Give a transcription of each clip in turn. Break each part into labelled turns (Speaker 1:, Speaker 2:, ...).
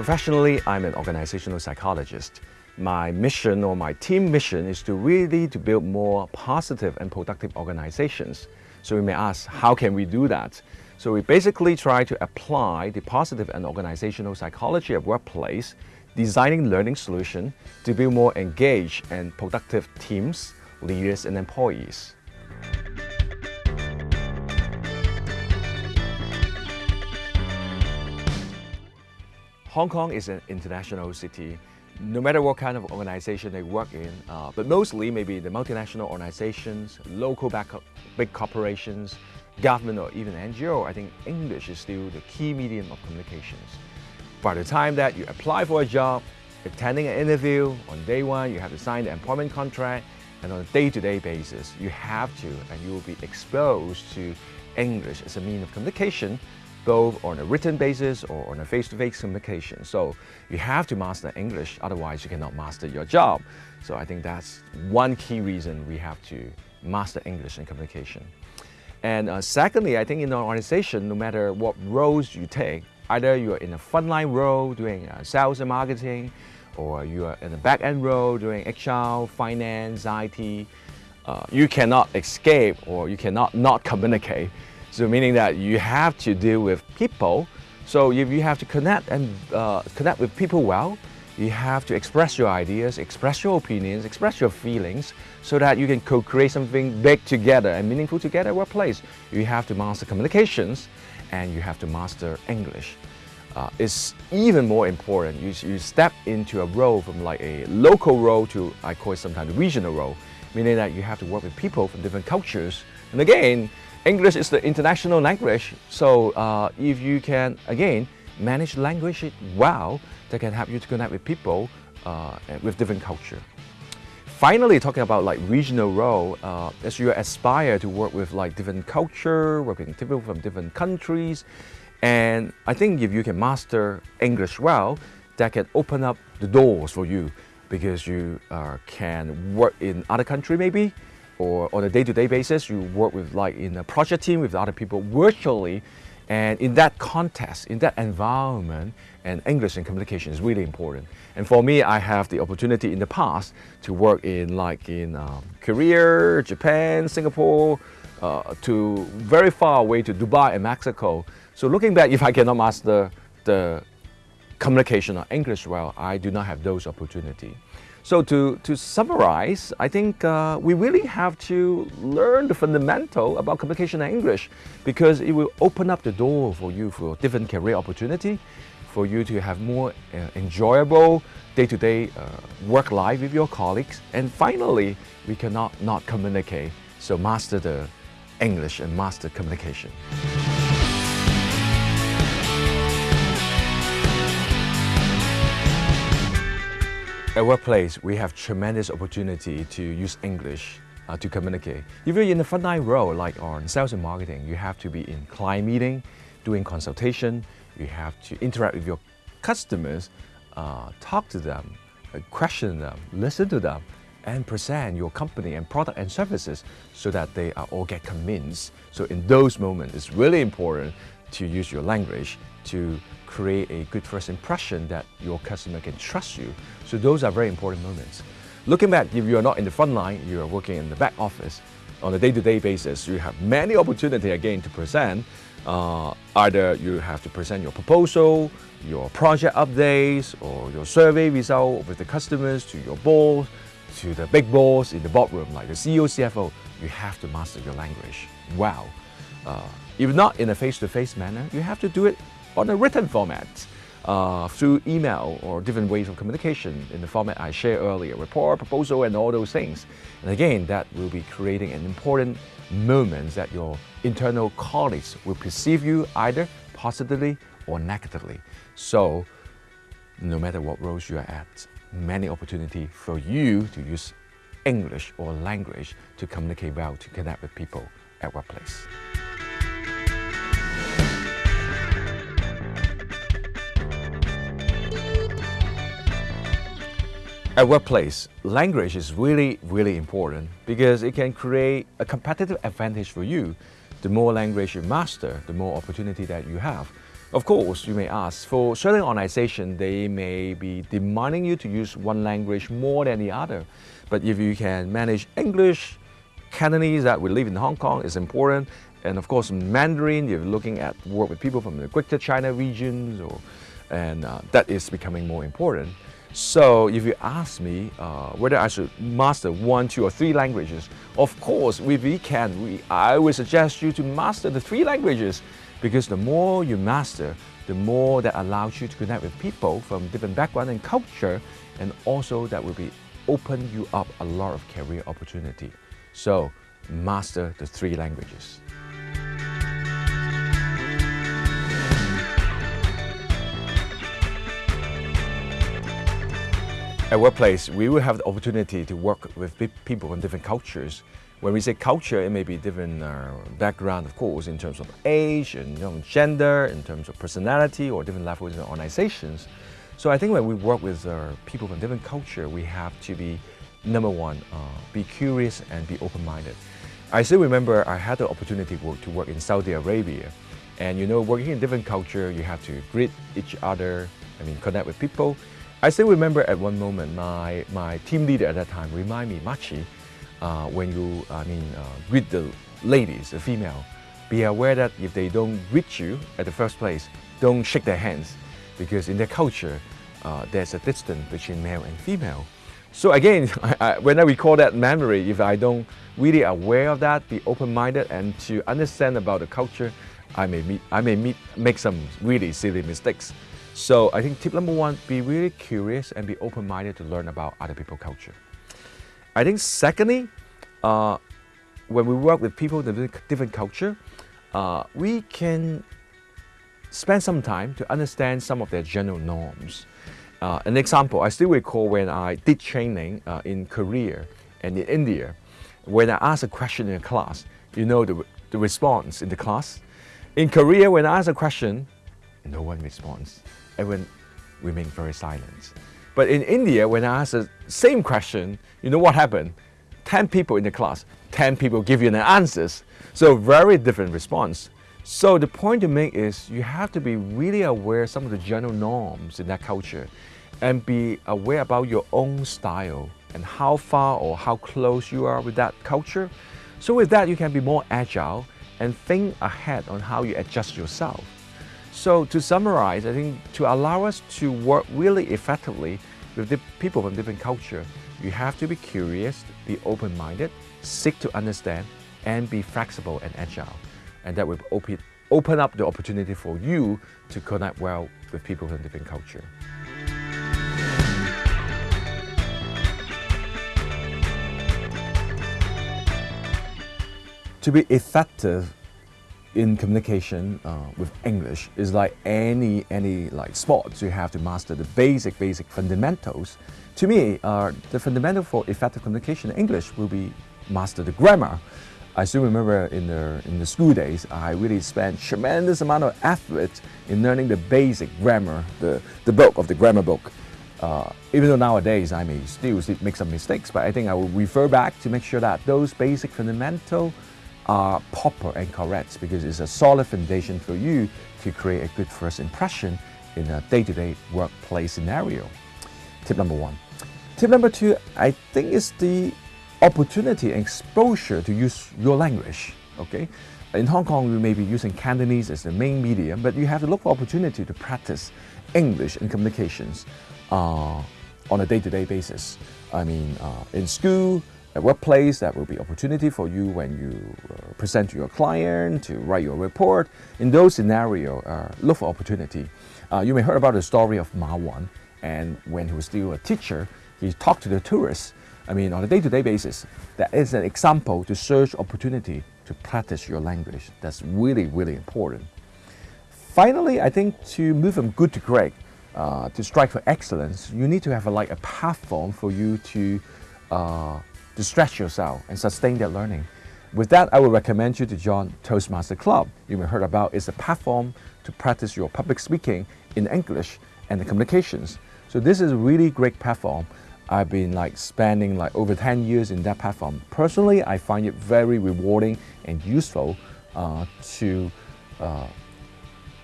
Speaker 1: Professionally, I'm an organizational psychologist. My mission or my team mission is to really to build more positive and productive organizations. So we may ask, how can we do that? So we basically try to apply the positive and organizational psychology of workplace, designing learning solution to build more engaged and productive teams, leaders and employees. Hong Kong is an international city. No matter what kind of organization they work in, uh, but mostly maybe the multinational organizations, local big corporations, government or even NGO, I think English is still the key medium of communications. By the time that you apply for a job, attending an interview, on day one you have to sign the employment contract, and on a day-to-day -day basis, you have to and you will be exposed to English as a means of communication both on a written basis or on a face-to-face -face communication. So you have to master English, otherwise you cannot master your job. So I think that's one key reason we have to master English in communication. And uh, secondly, I think in an organization, no matter what roles you take, either you are in a frontline role doing uh, sales and marketing, or you are in a back-end role doing HR, finance, IT, uh, you cannot escape or you cannot not communicate so meaning that you have to deal with people. So if you have to connect and uh, connect with people well, you have to express your ideas, express your opinions, express your feelings so that you can co-create something big together and meaningful together at workplace. You have to master communications and you have to master English. Uh, it's even more important. You, you step into a role from like a local role to, I call it sometimes regional role, meaning that you have to work with people from different cultures. And again, English is the international language, so uh, if you can, again, manage language well, that can help you to connect with people uh, with different culture. Finally, talking about like regional role, uh, as you aspire to work with like different culture, working with people from different countries, and I think if you can master English well, that can open up the doors for you because you uh, can work in other country maybe, or on a day-to-day -day basis, you work with like in a project team with other people virtually. And in that context, in that environment, and English and communication is really important. And for me, I have the opportunity in the past to work in like in um, Korea, Japan, Singapore, uh, to very far away to Dubai and Mexico. So looking back, if I cannot master the communication or English well, I do not have those opportunities. So to, to summarize, I think uh, we really have to learn the fundamental about communication and English because it will open up the door for you for different career opportunity, for you to have more uh, enjoyable day-to-day -day, uh, work life with your colleagues. And finally, we cannot not communicate. So master the English and master communication. At workplace, we have tremendous opportunity to use English uh, to communicate. If you're in the frontline role, like on sales and marketing, you have to be in client meeting, doing consultation, you have to interact with your customers, uh, talk to them, uh, question them, listen to them, and present your company and product and services so that they all get convinced. So in those moments, it's really important to use your language to create a good first impression that your customer can trust you. So those are very important moments. Looking back, if you are not in the front line, you are working in the back office, on a day-to-day -day basis, you have many opportunity again to present. Uh, either you have to present your proposal, your project updates, or your survey result with the customers to your boss, to the big boss in the boardroom, like the CEO, CFO. You have to master your language Wow. Uh, if not in a face-to-face -face manner, you have to do it on a written format uh, through email or different ways of communication in the format I shared earlier, report, proposal, and all those things. And again, that will be creating an important moment that your internal colleagues will perceive you either positively or negatively. So, no matter what roles you are at, many opportunity for you to use English or language to communicate well, to connect with people at workplace. At workplace, language is really, really important because it can create a competitive advantage for you. The more language you master, the more opportunity that you have. Of course, you may ask, for certain organizations, they may be demanding you to use one language more than the other. But if you can manage English, Cantonese that we live in Hong Kong is important, and of course Mandarin, you're looking at work with people from the Greater China regions, or, and uh, that is becoming more important. So if you ask me uh, whether I should master one, two, or three languages, of course, if we can, we, I would suggest you to master the three languages because the more you master, the more that allows you to connect with people from different background and culture, and also that will be open you up a lot of career opportunity. So master the three languages. At workplace, we will have the opportunity to work with people from different cultures when we say culture, it may be different uh, background, of course, in terms of age and you know, gender, in terms of personality or different levels in organizations. So I think when we work with uh, people from different culture, we have to be, number one, uh, be curious and be open-minded. I still remember I had the opportunity to work, to work in Saudi Arabia. And you know, working in different culture, you have to greet each other, I mean, connect with people. I still remember at one moment, my, my team leader at that time remind me, Machi, uh, when you, I mean, uh, greet the ladies, the female, be aware that if they don't greet you at the first place, don't shake their hands because in their culture, uh, there's a distance between male and female. So again, I, I, when I recall that memory, if I don't really aware of that, be open-minded and to understand about the culture, I may, meet, I may meet, make some really silly mistakes. So I think tip number one, be really curious and be open-minded to learn about other people's culture. I think secondly, uh, when we work with people with different culture, uh, we can spend some time to understand some of their general norms. Uh, an example, I still recall when I did training uh, in Korea and in India, when I asked a question in a class, you know the, the response in the class. In Korea, when I ask a question, no one responds. Everyone remains very silent. But in India, when I ask the same question, you know what happened? 10 people in the class, 10 people give you the answers. So very different response. So the point to make is you have to be really aware of some of the general norms in that culture and be aware about your own style and how far or how close you are with that culture. So with that, you can be more agile and think ahead on how you adjust yourself. So to summarize, I think to allow us to work really effectively with the people from different culture, you have to be curious, be open-minded, seek to understand, and be flexible and agile. And that will open, open up the opportunity for you to connect well with people from different culture. To be effective in communication uh, with English is like any any like sports. You have to master the basic basic fundamentals. To me, uh, the fundamental for effective communication in English will be master the grammar. I still remember in the in the school days, I really spent tremendous amount of effort in learning the basic grammar, the the book of the grammar book. Uh, even though nowadays I may still make some mistakes, but I think I will refer back to make sure that those basic fundamental are proper and correct because it's a solid foundation for you to create a good first impression in a day-to-day -day workplace scenario. Tip number one. Tip number two, I think is the opportunity and exposure to use your language, okay? In Hong Kong, we may be using Cantonese as the main medium, but you have to look for opportunity to practice English and communications uh, on a day-to-day -day basis. I mean, uh, in school, at workplace, that will be opportunity for you when you uh, present to your client, to write your report. In those scenarios, uh, look for opportunity. Uh, you may heard about the story of Ma Wan, and when he was still a teacher, he talked to the tourists. I mean, on a day-to-day -day basis, that is an example to search opportunity to practice your language. That's really, really important. Finally, I think to move from good to great, uh, to strike for excellence, you need to have a, like a platform for you to uh, to stretch yourself and sustain that learning. With that, I would recommend you to join Toastmaster Club. You may have heard about it's a platform to practice your public speaking in English and the communications. So this is a really great platform. I've been like spending like over 10 years in that platform. Personally, I find it very rewarding and useful uh, to uh,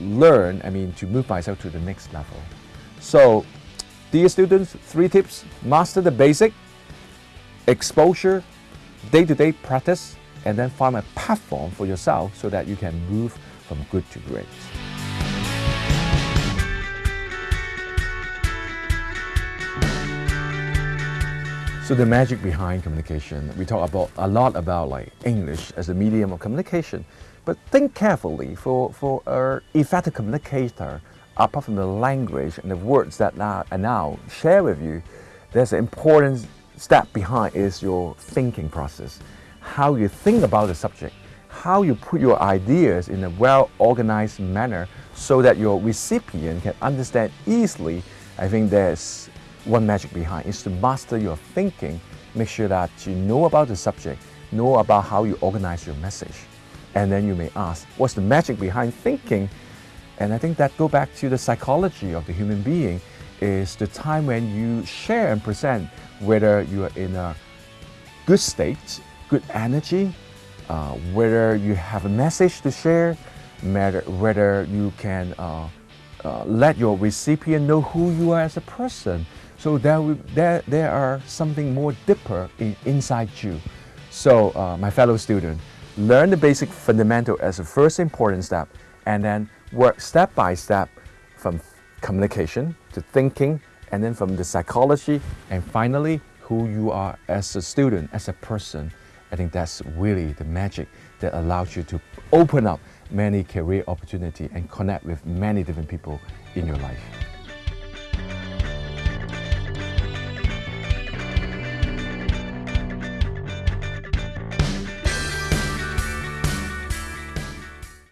Speaker 1: learn, I mean, to move myself to the next level. So, dear students, three tips, master the basic, exposure, day-to-day -day practice, and then find a platform for yourself so that you can move from good to great. So the magic behind communication, we talk about a lot about like English as a medium of communication, but think carefully for, for an effective communicator, apart from the language and the words that I now share with you, there's an important step behind is your thinking process. How you think about the subject, how you put your ideas in a well-organized manner so that your recipient can understand easily. I think there's one magic behind is to master your thinking. Make sure that you know about the subject, know about how you organize your message. And then you may ask, what's the magic behind thinking? And I think that go back to the psychology of the human being is the time when you share and present whether you are in a good state, good energy, uh, whether you have a message to share, whether you can uh, uh, let your recipient know who you are as a person. So there, there, there are something more deeper in, inside you. So uh, my fellow student, learn the basic fundamental as a first important step and then work step by step from communication to thinking and then from the psychology and finally who you are as a student, as a person. I think that's really the magic that allows you to open up many career opportunity and connect with many different people in your life.